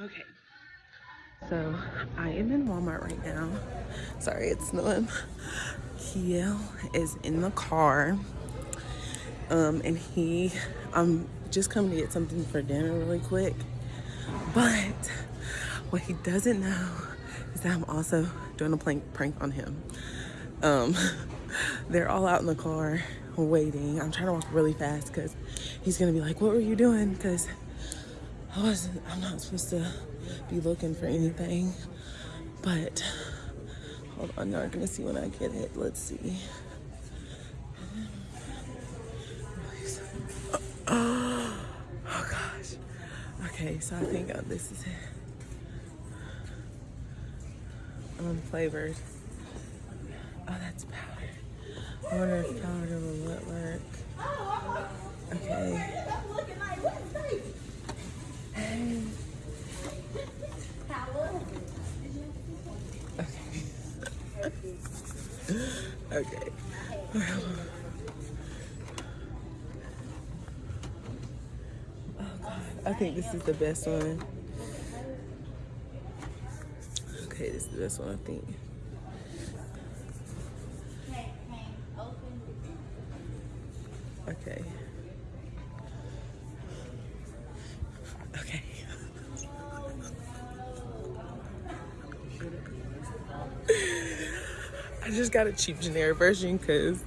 Okay. So I am in Walmart right now. Sorry, it's snowing. Kiel is in the car. Um, and he, I'm just coming to get something for dinner really quick. But what he doesn't know is that I'm also doing a prank, prank on him. Um, they're all out in the car waiting. I'm trying to walk really fast because he's gonna be like, what were you doing? Because I wasn't, I'm not supposed to be looking for anything. But hold on, y'all are gonna see when I get it. Let's see. Oh gosh. Okay, so I think uh, this is it. Unflavored. Oh, that's powder. I wonder if powder will work. Okay. Okay. Oh God. I think this is the best one. Okay, this is the best one, I think. Okay. Okay. Just got a cheap generic version because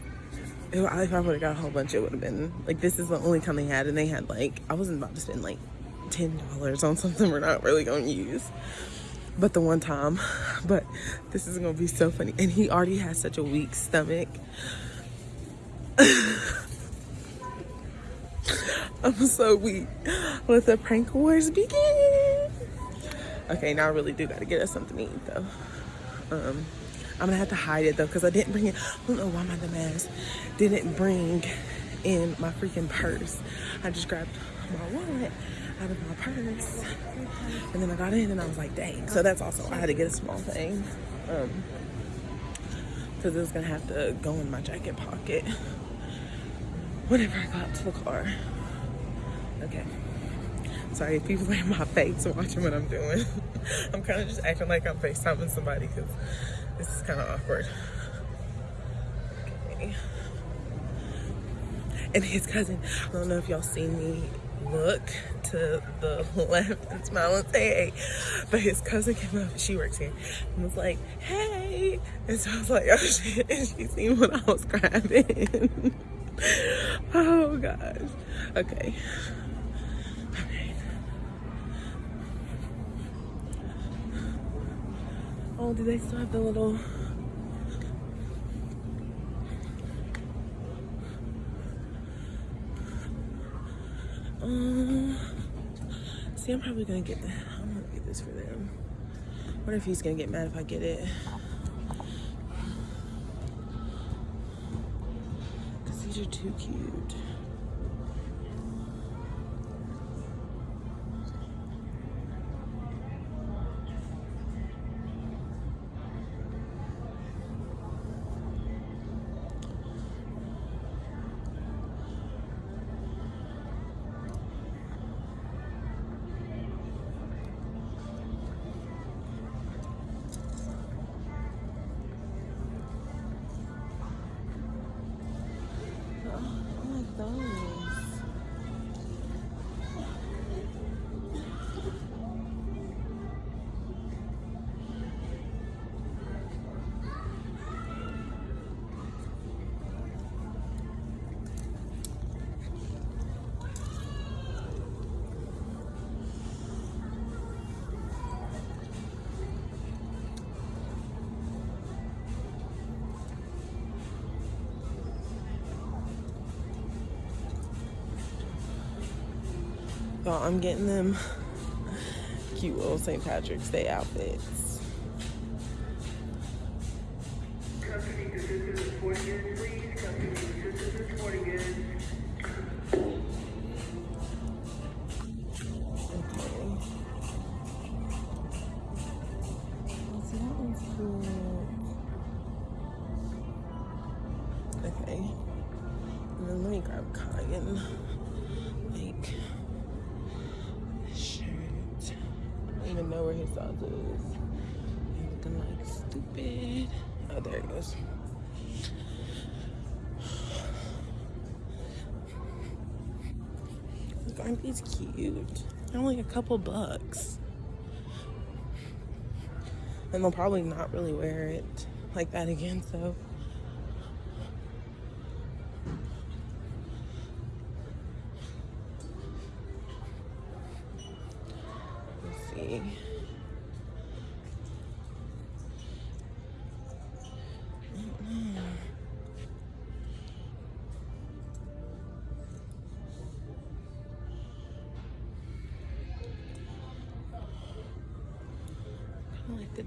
if I would have got a whole bunch, it would have been like this is the only kind they had, and they had like I wasn't about to spend like ten dollars on something we're not really gonna use. But the one time, but this is gonna be so funny, and he already has such a weak stomach. I'm so weak. Let the prank wars begin. Okay, now I really do gotta get us something to eat though. Um, I'm gonna have to hide it though because I didn't bring it. I don't know why my dumbass didn't bring in my freaking purse. I just grabbed my wallet out of my purse and then I got in and I was like, dang. So that's also, I had to get a small thing um, because it was gonna have to go in my jacket pocket whenever I got to the car. Okay. Sorry, people are in my face watching what I'm doing. I'm kind of just acting like I'm FaceTiming somebody because this is kind of awkward. Okay. And his cousin, I don't know if y'all seen me look to the left and smile and say hey, but his cousin came up, she works here, and was like, hey. And so I was like, oh shit, and she seen what I was grabbing. oh gosh. Okay. Oh, do they still have the little... Um, see, I'm probably gonna get that. I'm gonna get this for them. What if he's gonna get mad if I get it? Because these are too cute. I'm getting them cute little St. Patrick's Day outfits. His sauces. He's looking like stupid. Oh, there he goes. Aren't these cute? They're only a couple bucks. And they'll probably not really wear it like that again, so. Let's see.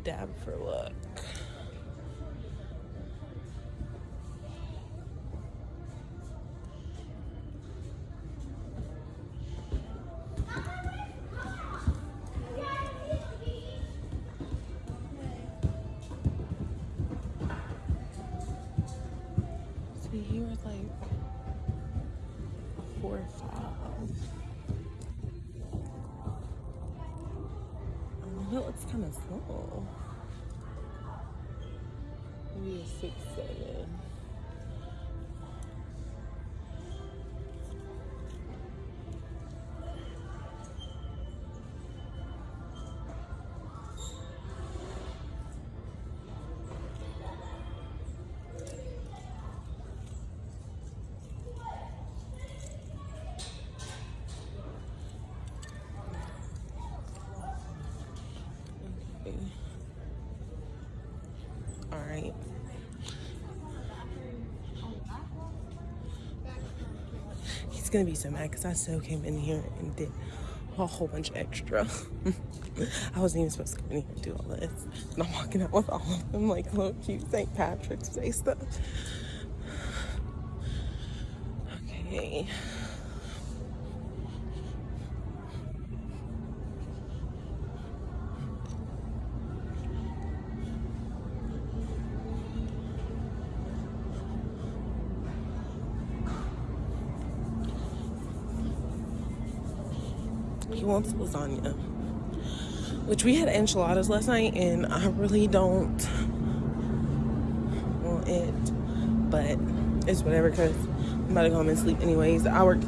Dab for look. See, he was like four or five. That looks kind of small. Maybe a six, seven. Right. He's gonna be so mad because I so came in here and did a whole bunch of extra. I wasn't even supposed to come in here and do all this. And I'm walking out with all of them like little cute St. Patrick's Day stuff. Okay. Wants lasagna. Which we had enchiladas last night and I really don't want it. But it's whatever because I'm about to go home and sleep anyways. I worked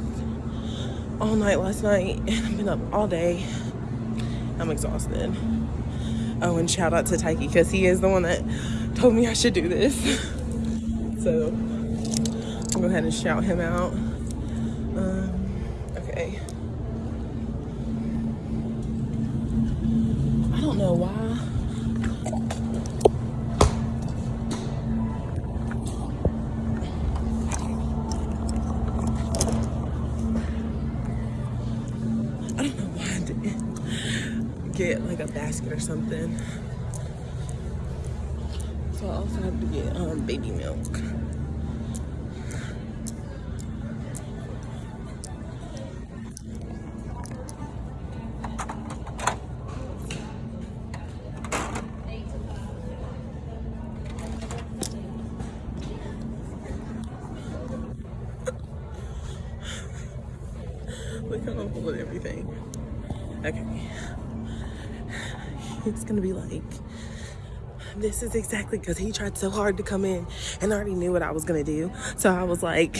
all night last night and I've been up all day. I'm exhausted. Oh, and shout out to Taiki because he is the one that told me I should do this. so I'll go ahead and shout him out. Get like a basket or something. So I also have to get um, baby milk. This is exactly because he tried so hard to come in and I already knew what I was gonna do. So I was like,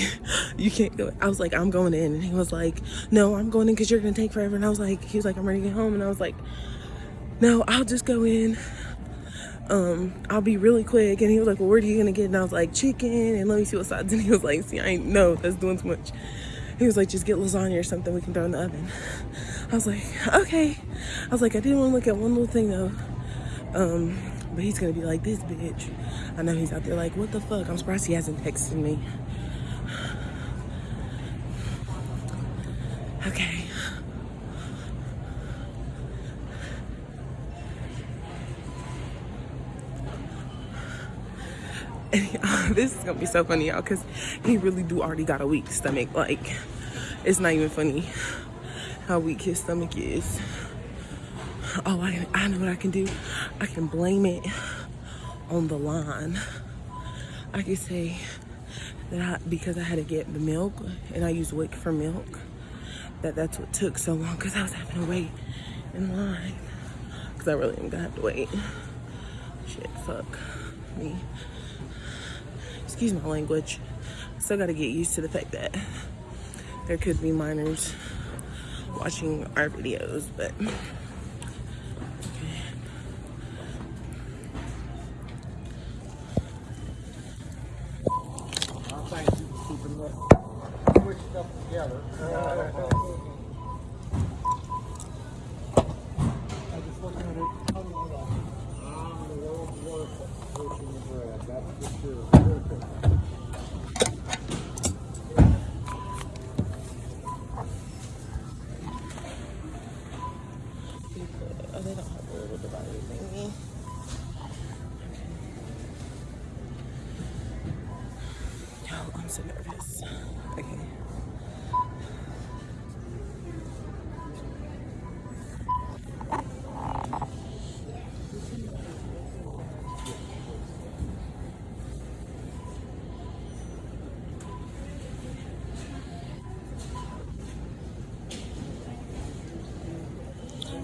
you can't go. I was like, I'm going in. And he was like, no, I'm going in because you're gonna take forever. And I was like, he was like, I'm ready to get home. And I was like, no, I'll just go in. Um, I'll be really quick. And he was like, well, what are you gonna get? And I was like, chicken and let me see what sides. And he was like, see, I ain't, no, that's doing too much. He was like, just get lasagna or something we can throw in the oven. I was like, okay. I was like, I didn't want to look at one little thing though. Um, but he's gonna be like, this bitch. I know he's out there like, what the fuck? I'm surprised he hasn't texted me. Okay. this is gonna be so funny, y'all, because he really do already got a weak stomach. Like, it's not even funny how weak his stomach is. Oh, I, I know what I can do. I can blame it on the line. I can say that I, because I had to get the milk and I used WIC for milk, that that's what took so long because I was having to wait in line. Because I really am gonna have to wait. Shit, fuck me. Excuse my language. Still gotta get used to the fact that there could be minors watching our videos, but Oh, they don't have a little divider thingy. Oh, Nervous. Okay.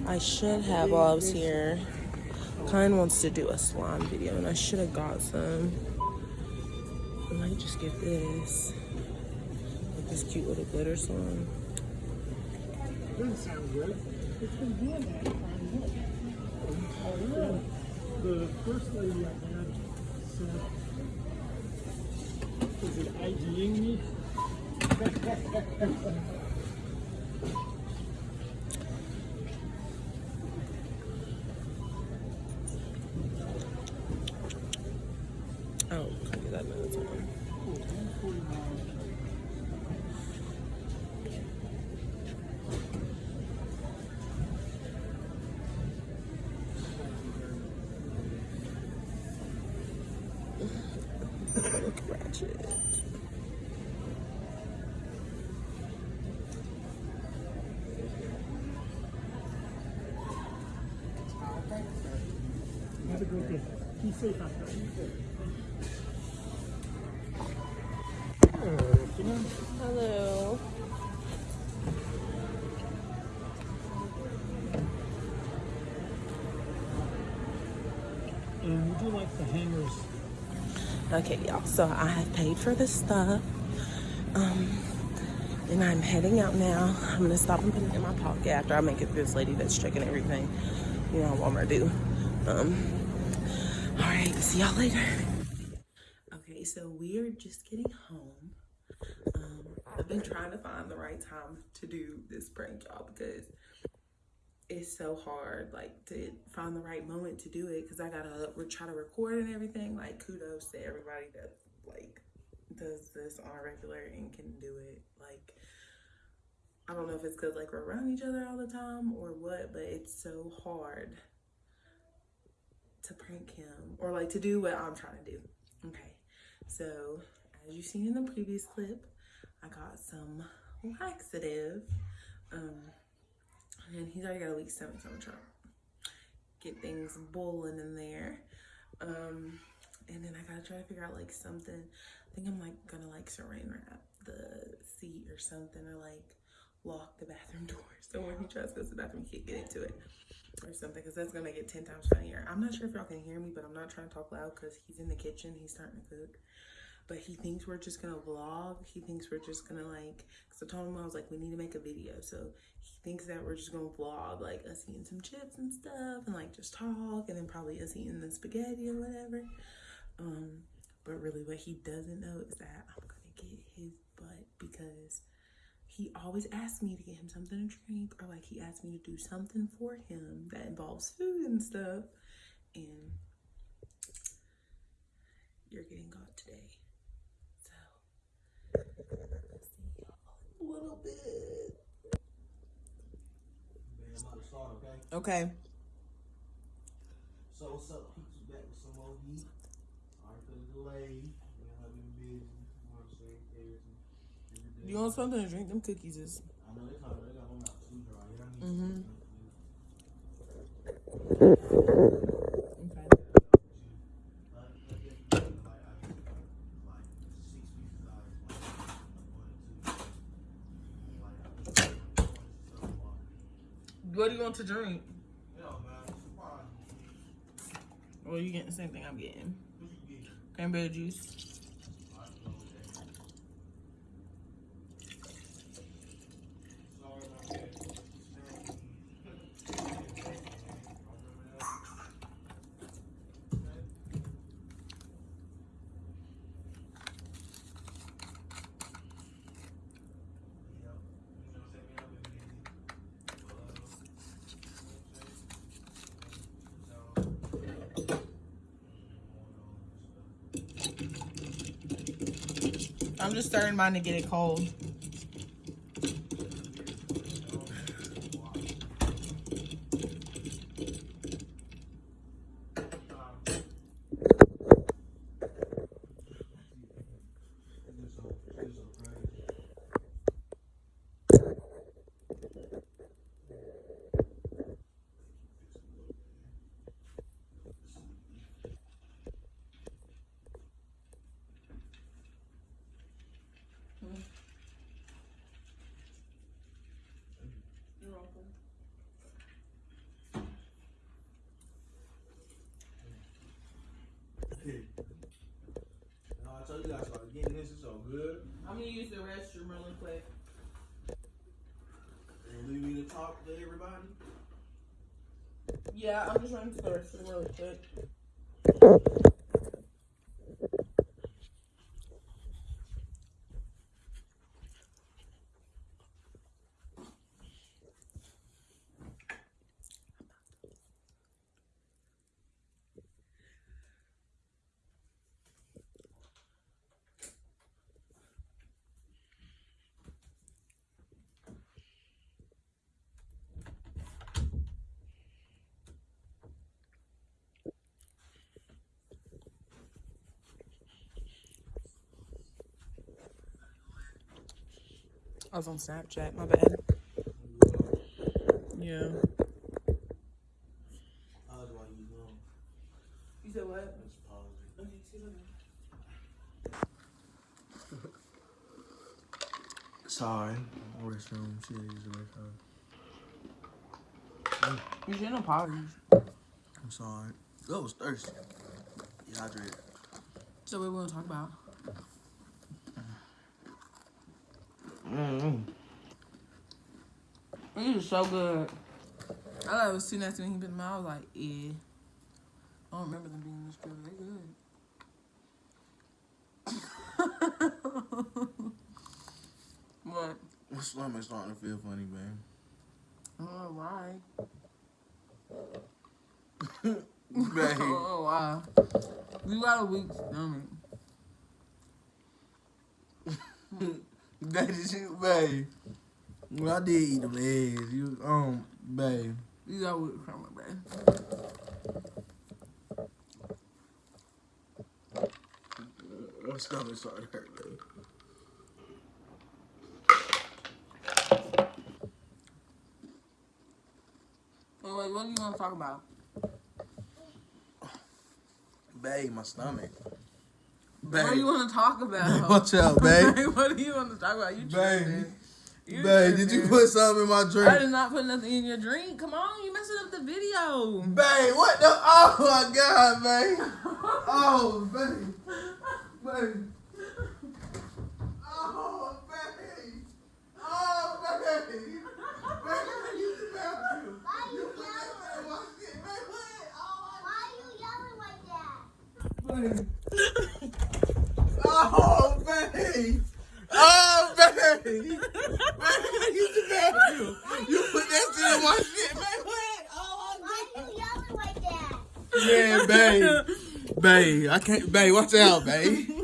I should have while here. Kine wants to do a slime video, and I should have got some. I might just get this. This cute little glitter slime. Doesn't sound good. The first lady I had said, was it IGing me? A great day. Be safe out there. Hello. And would you like the hangers? Okay, y'all. So I have paid for this stuff. Um, and I'm heading out now. I'm gonna stop and put it in my pocket after I make it to this lady that's checking everything. You know how Walmart do. Um, all right, see y'all later. Okay, so we are just getting home. Um, I've been trying to find the right time to do this prank, y'all, because it's so hard, like, to find the right moment to do it. Because I gotta try to record and everything. Like, kudos to everybody that like does this on a regular and can do it. Like, I don't know if it's because like we're around each other all the time or what, but it's so hard to prank him or like to do what I'm trying to do. Okay, so as you've seen in the previous clip, I got some laxative. Um, and he's already got a weak stomach, so I'm trying to get things boiling in there. Um, and then I gotta try to figure out like something. I think I'm like gonna like saran wrap the seat or something, or like lock the bathroom door so when he tries to go to the bathroom, he can't get into it or something. Because that's gonna it ten times funnier. I'm not sure if y'all can hear me, but I'm not trying to talk loud because he's in the kitchen. He's starting to cook. But he thinks we're just gonna vlog. He thinks we're just gonna like, cause I told him I was like, we need to make a video. So he thinks that we're just gonna vlog like us eating some chips and stuff and like just talk and then probably us eating the spaghetti or whatever. Um, but really what he doesn't know is that I'm gonna get his butt because he always asks me to get him something to drink or like he asks me to do something for him that involves food and stuff. And you're getting caught today. So see y'all a little bit. Man, I'm about to start, okay? Okay. So what's up, of like one or two. Like, I just so far. What do you want to drink? Well, you getting the same thing I'm getting. You? Cranberry juice. I can go with that. Sorry about that. Yep. You know what I'm saying? I've been busy. Uh, you know what I'm saying? So, starting mine to get it cold. No, I told you guys started getting this. It's so good. I'm gonna use the restroom really quick. And leave me to talk to everybody. Yeah, I'm just running to the restroom really quick. I was on Snapchat, my bad. Yeah. How do I use them? You said what? Let's pause it. Sorry. Restroom. She used the restroom. You shouldn't apologize. I'm sorry. I was thirsty. Dehydrated. So what we gonna talk about? Mm-hmm. These are so good. I thought it was too nasty when he put them out. I was like, yeah. I don't remember them being this good. They good. what? My stomach's starting to feel funny, man. I don't know why. I Babe. don't know why. You got a weak stomach. That is you, babe. Well, I did eat them eggs. You, um, babe. You got a weak stomach, babe. My stomach started to hurt, babe. Wait, wait, what are you gonna talk about? Babe, my stomach. What do you Babe. want to talk about? What's up, babe? what do you want to talk about? You Babe. tripping. You Babe, did you put something in my drink? I did not put nothing in your drink. Come on, you messing up the video. Babe, what the? Oh my god, babe. Oh, babe. Babe. Oh, babe. Oh, babe. Babe, I used to you. You put that in my shit, babe. What? Oh, babe. Oh, babe. Oh, babe. Babe, used to you. You put that shit in my shit, babe. What? Oh, Yeah, babe. Babe, I can't. Babe, watch out, babe.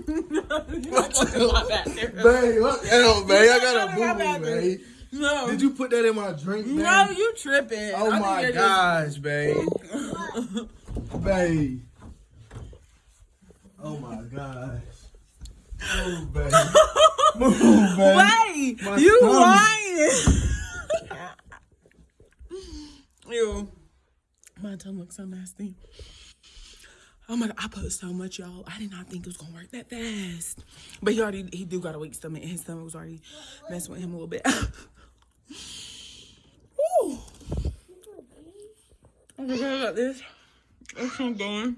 Watch out. Babe, watch out, babe. I got a boo boo, babe. No. Did you put that in my drink, babe? No, you tripping. Oh I my gosh, babe. just- Babe. Oh my gosh. Move, babe. Move, babe. Wait, My you stomach. lying. Ew. My tongue looks so nasty. Oh my god, I put so much, y'all. I did not think it was gonna work that fast. But he already he do got a weak stomach and his stomach was already messing with him a little bit. Ooh. Oh my god, I got this. What I'm going.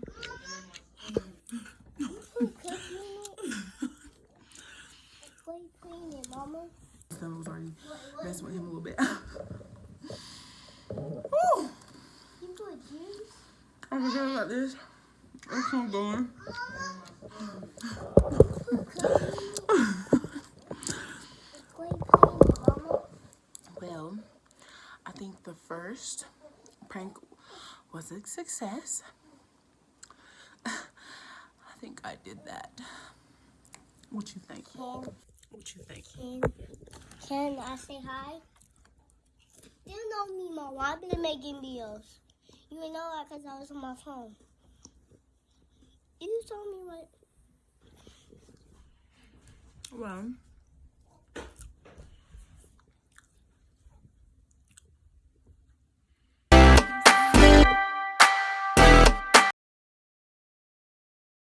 Son was already messing with him a little bit. Woo! You put juice? I forgot about this. What I'm going. Play clean it, mama. Well, I think the first prank was a success. I think I did that. What you think? What you think? Can, I say hi? You know me, mama. I've been making videos. You know that because I was on my phone. You told me what? Well,